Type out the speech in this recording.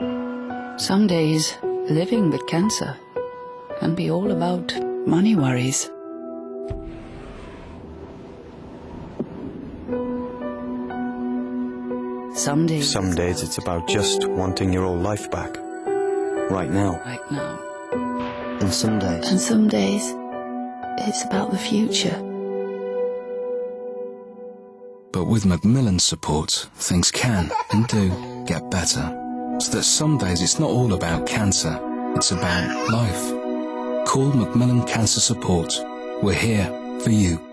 Some days, living with cancer can be all about money worries. Some days, Some days it's about just wanting your old life back. Right now. right now. And some days, And some days, it's about the future. But with Macmillan's support, things can and do get better. That some days it's not all about cancer, it's about life. Call Macmillan Cancer Support. We're here for you.